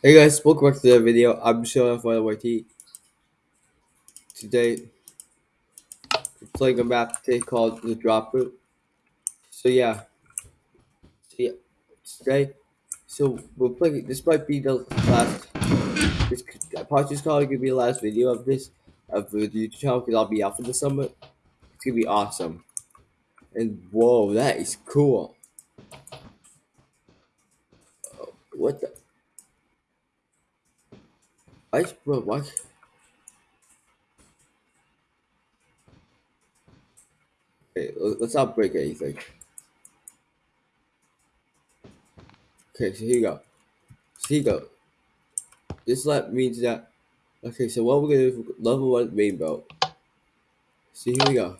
Hey guys, welcome back to the video. I'm showing for YT. Today, playing a map today called the Drop Route. So yeah, so yeah, today, so we're playing. This might be the last. This part is probably gonna be the last video of this of the YouTube channel because I'll be out for the summer. It's gonna be awesome. And whoa, that is cool. What the? Ice bro, what? Okay, let's not break anything. Okay, so here you go. So here you go. This let means that okay, so what we're gonna do level one rainbow. See here we go.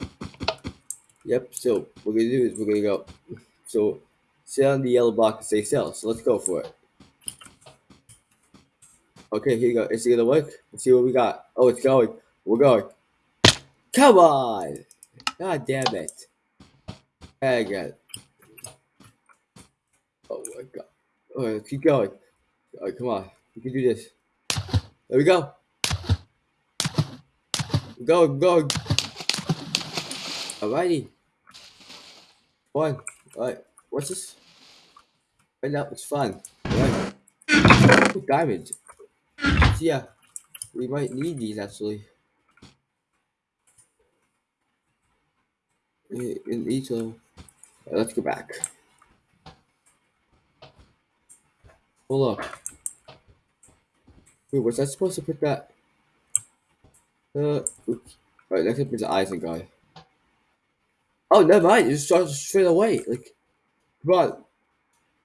Yep, so what we're gonna do is we're gonna go so sit on the yellow block and say sell. So let's go for it. Okay, here you go. Is it gonna work? Let's see what we got. Oh it's going. We're going. Come on! God damn it. Again. Oh my god. Oh, Alright, keep going. Alright, come on. We can do this. There we go. Go, go. Alrighty. One. Alright. What's this? Right now, it's fun. Alright. Diamond. Yeah. We might need these actually. In each level. Right, let's go back. Hold up. Wait, was I supposed to put that? Uh, oops. Alright, next up is the Eisen guy. Oh, never mind. It just starts straight away. Like, come on.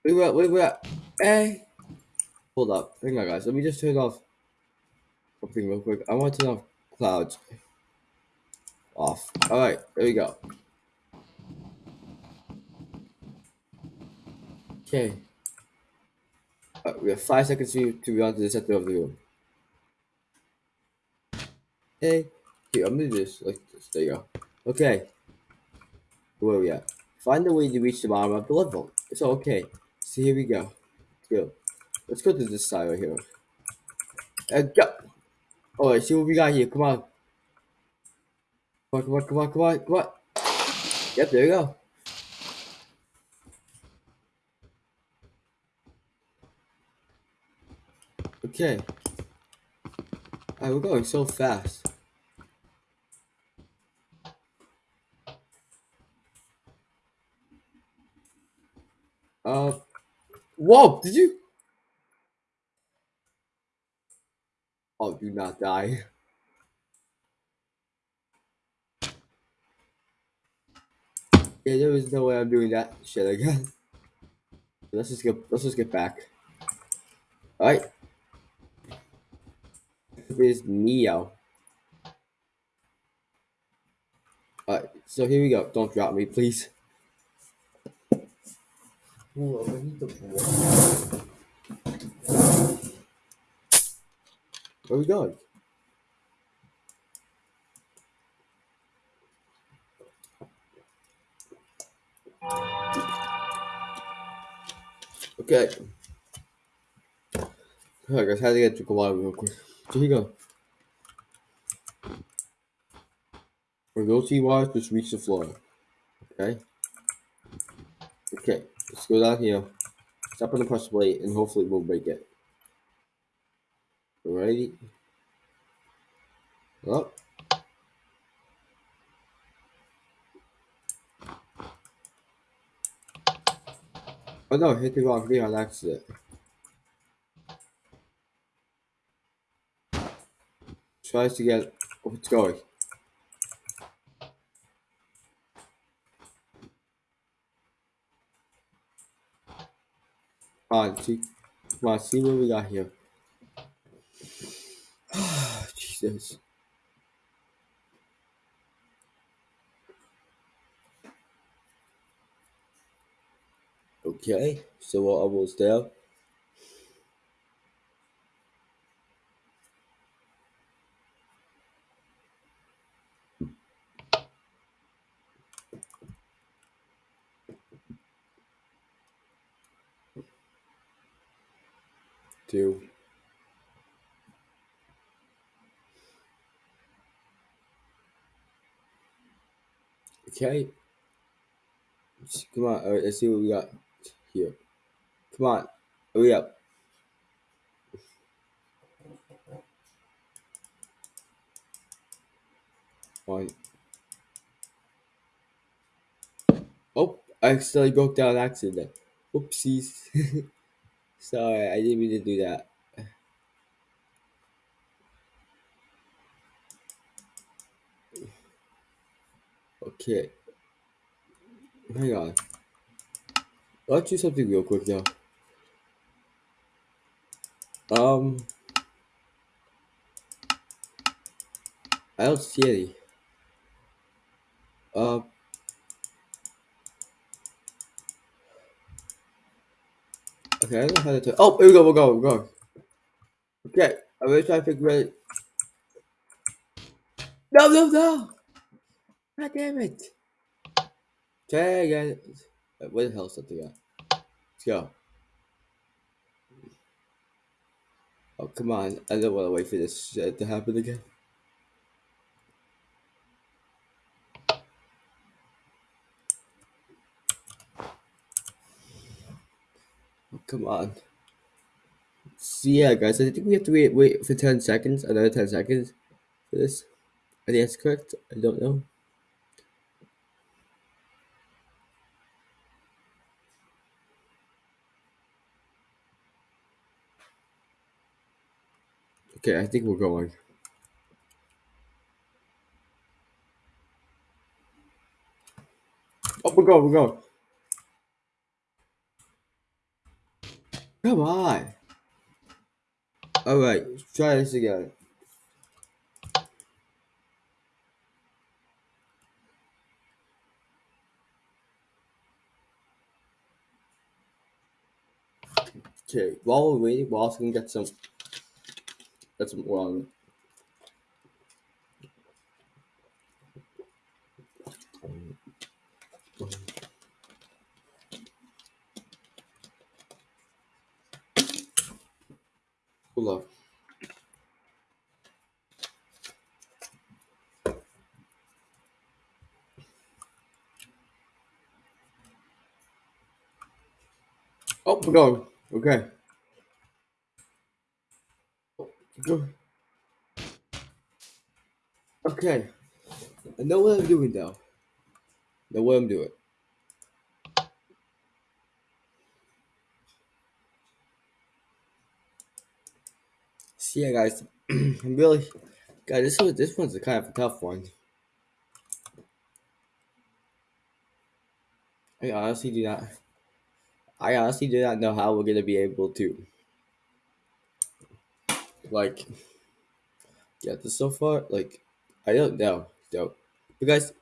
Wait, wait, wait, wait. Hey. Hold up. Hang on, guys. Let me just turn off something real quick. I want to turn off clouds. Off. Alright, there we go. Okay. Right, we have five seconds to, to be on to the center of the room. Hey. Here, I'm gonna do this like this. There you go. Okay. Where are we at? Find a way to reach the bottom of the level. It's okay. So here we go. Let's go. Let's go to this side right here. And go. Alright, see what we got here. Come on. Come on, come on, come on, come on, come on. Yep, there you go. Okay. Alright, we're going so fast. Uh, whoa, did you? Oh, do not die. Yeah, there is no way I'm doing that shit again. Let's just get let's just get back. Alright. Is Neo. Alright, so here we go. Don't drop me, please. Where we going? Okay. Alright guys, how to get to water real quick. So here you go. Sea wires, just reach the floor. Okay? Okay, let's go down here. Step on the pressure plate and hopefully we'll break it. Alrighty. Oh. Oh no, hit the wrong thing on accident. Tries to get oh, it's going. Come on, see, come on, see what we got here. Jesus. Okay, so what I was there. Two. Okay. Come on, alright, let's see what we got here. Come on, hurry up. One. Oh, I accidentally broke down accident. Oopsies. Sorry, I didn't mean to do that. Okay. Hang on. Let's do something real quick though. Um, I don't see any. Uh, okay, I don't know how to. Turn. Oh, here we go. We're going. We're going. Okay, I'm gonna try to figure it. No, no, no! God damn it! Try again. Uh, Where the hell is something at? Let's go. Oh, come on. I don't want to wait for this shit to happen again. Oh, come on. So yeah, guys, I think we have to wait, wait for 10 seconds, another 10 seconds for this. I think that's correct. I don't know. Okay, I think we're going. Oh, we're going, we're going. Come on. Alright, try this again. Okay, while we're waiting, we're also gonna get some oil. Hold up. Oh, we're going. Okay. Okay. I know what I'm doing now. I know what I'm doing. So yeah, guys, I'm really, guys, this one, this one's a kind of a tough one. I honestly do not, I honestly do not know how we're gonna be able to, like, get this so far. Like, I don't know. So, you guys,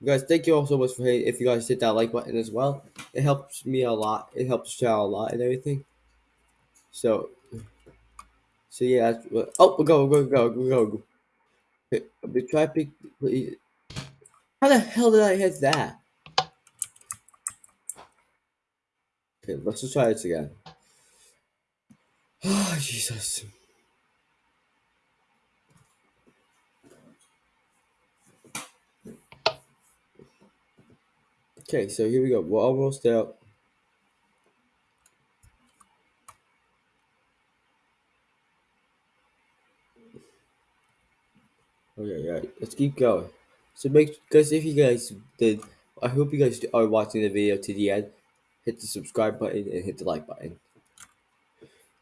you guys, thank you all so much for hitting. If you guys hit that like button as well, it helps me a lot. It helps channel a lot and everything. So, so yeah. That's oh, go, go, go, go, go. Okay, we try pick. How the hell did I hit that? Okay, let's just try this again. Oh, Jesus. Okay, so here we go. We're almost out. Okay, yeah, let's keep going. So make, guys if you guys did, I hope you guys are watching the video to the end. Hit the subscribe button and hit the like button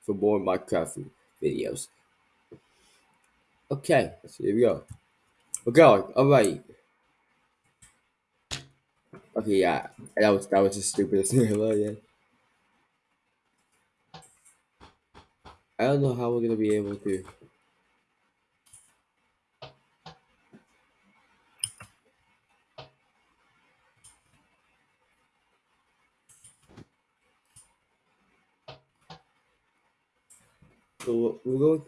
for more Minecraft videos. Okay, so here we go. We're going. All right. Okay, yeah, that was that was the stupidest thing ever. Yeah. I don't know how we're gonna be able to. So we're going.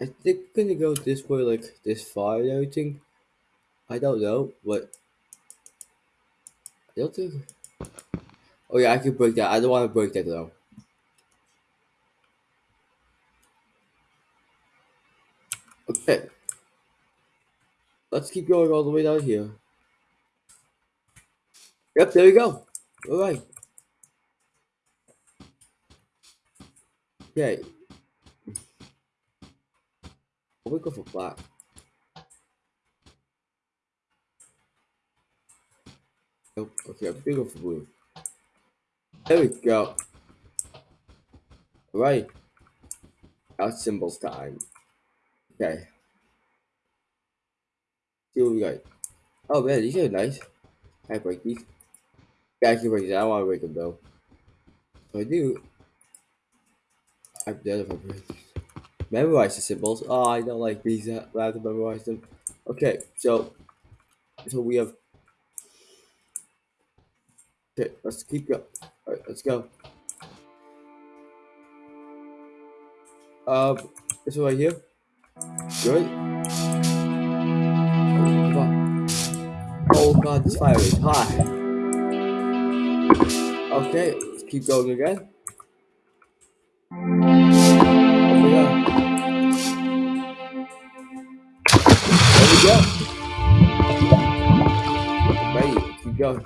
I think we're gonna go this way, like this far and everything. I don't know, but I don't think. Oh yeah, I can break that. I don't want to break that though. Okay. let's keep going all the way down here. Yep, there we go. All right. Okay. We'll go for black. Nope. Okay, I'm gonna go for blue. There we go. Right. Now symbols time. Okay. See what we got. Oh man, these are nice. I break these? Yeah, I can break these. I don't want to break them though. If I do, I'm dead if I break. Memorize the symbols. Oh, I don't like these. I have to memorize them. Okay, so so we have. Okay, let's keep going. All right, let's go. Um, this one right here. Good. Oh god, this fire is hot. Okay, let's keep going again. I'm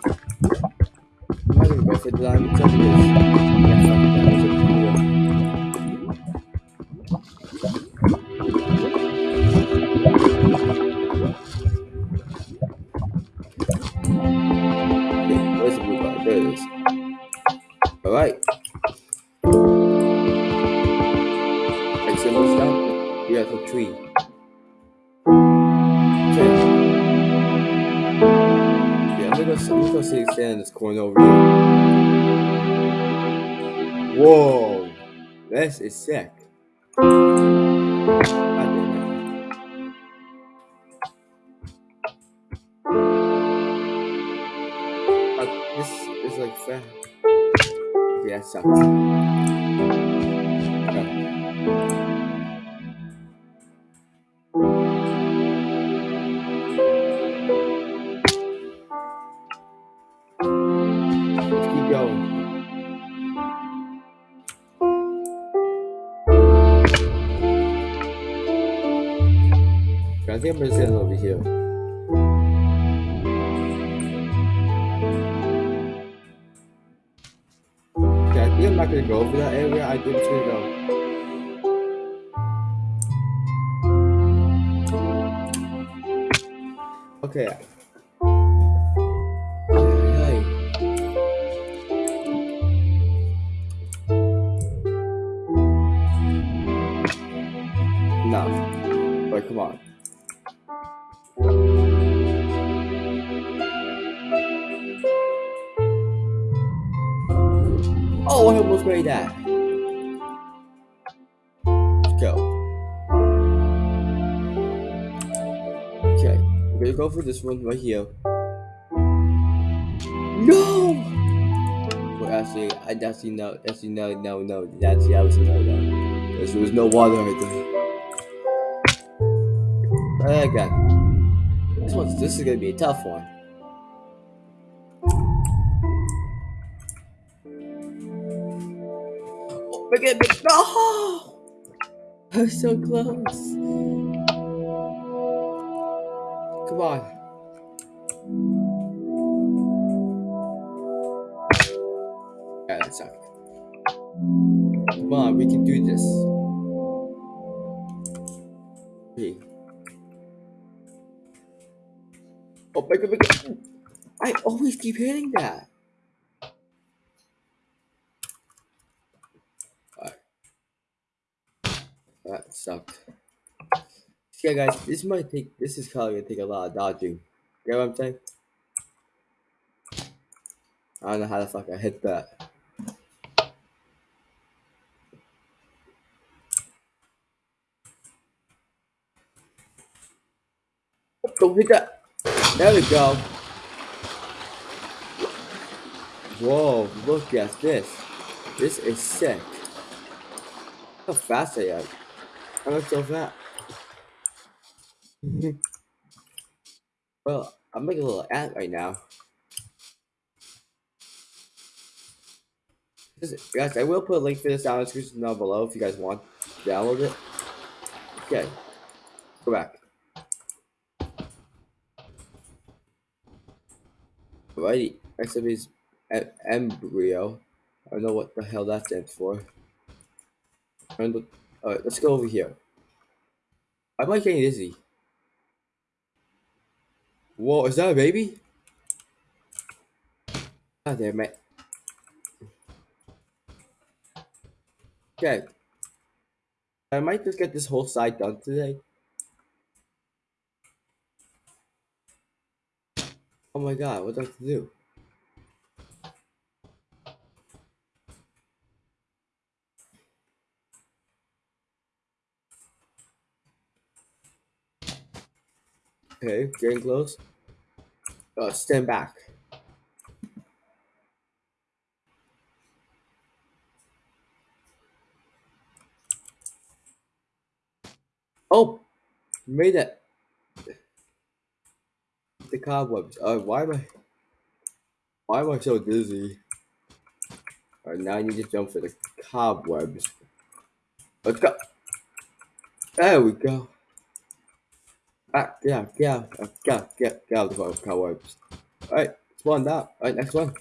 not gonna go for corner over here. Whoa! This is sick. Uh, this is like fair. Yeah, sucks. Okay. Over that area. I it's gonna go. Okay. Okay, I'm gonna go for this one right here. No! Well, actually, I actually no, actually no, no, no. Actually, I was no, no. There was no water right there. Okay. This one's this is gonna be a tough one. Oh, make it big. No! I was so close. On. Yeah, that sucked. Come on, we can do this. Hey. Oh, make it, make it. I always keep hitting that. Alright. That sucked. Yeah, guys, this might take. This is probably gonna take a lot of dodging. You know what I'm saying? I don't know how the fuck I hit that. Don't hit that. There we go. Whoa, look at this. This is sick. How fast I am. I'm not so fast. well, I'm making a little ant right now. This- guys, I will put a link for this down in the description down below if you guys want to download it. Okay. Go back. Alrighty, next up is e- embryo. I don't know what the hell that stands for. Alright, let's go over here. I'm like getting dizzy. Whoa, is that a baby? God damn it. Okay. I might just get this whole side done today. Oh my god, what do I have to do? Okay, getting close. Uh, stand back. Oh, made it. The cobwebs. Oh, why am I? Why am I so dizzy? Alright, now I need to jump for the cobwebs. Let's go. There we go. Ah, yeah, yeah, yeah, yeah, get out of the cobwebs. Alright, one up. Alright, next one.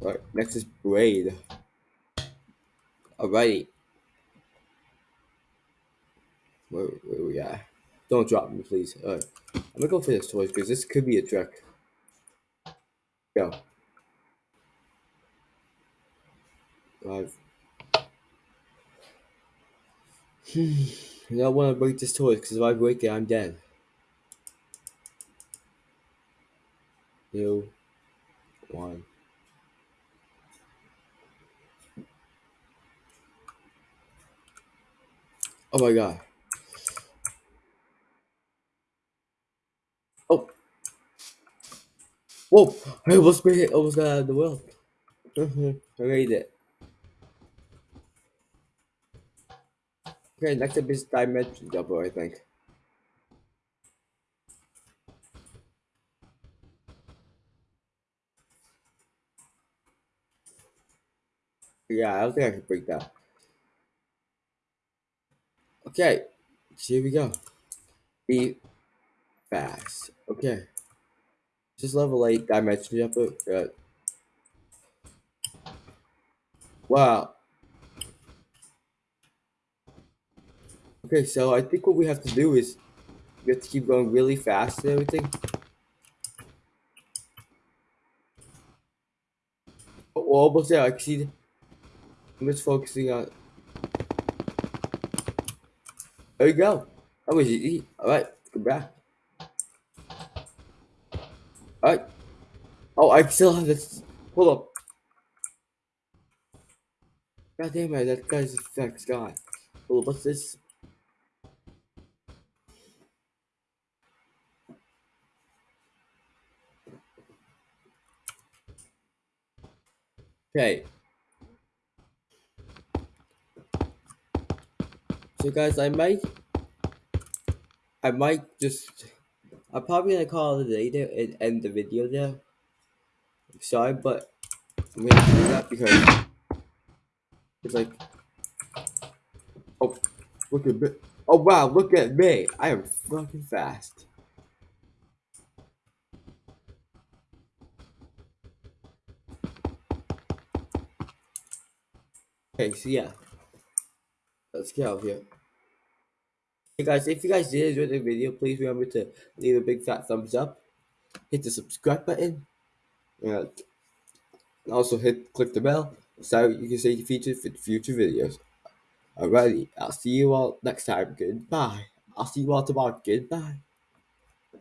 Alright, next is braid. Alrighty. Where, where we at? Don't drop me, please. Alright. I'm gonna go for this toy because this could be a trick. Go. Five. I don't want to break this toy because if I break it, I'm dead. Two. One. Oh my god. Oh. Whoa! I almost made it. Almost got out of the world. I made it. Okay, next up is Dimension Double, I think. Yeah, I don't think I can break that. Okay, here we go. Be fast. Okay. Just level 8 Dimension double. Good. Uh, wow. Okay, so I think what we have to do is we have to keep going really fast and everything. Oh, we're almost there. I can see. I'm just focusing on. There you go. That was easy. All right, come back. All right. Oh, I still have this. Hold up. God damn it, that guy's effect's gone. Hold up, what's this? Okay. So guys, I might, I might just, I'm probably gonna call it a day there and end the video there. Sorry, but I'm gonna do that because it's like, oh, look at me. Oh wow, look at me. I am fucking fast. Okay, so yeah. Let's get out of here. Hey guys, if you guys did enjoy the video, please remember to leave a big fat thumbs up, hit the subscribe button, uh, and also hit click the bell so you can stay featured for future videos. Alrighty, I'll see you all next time. Goodbye. I'll see you all tomorrow. Goodbye.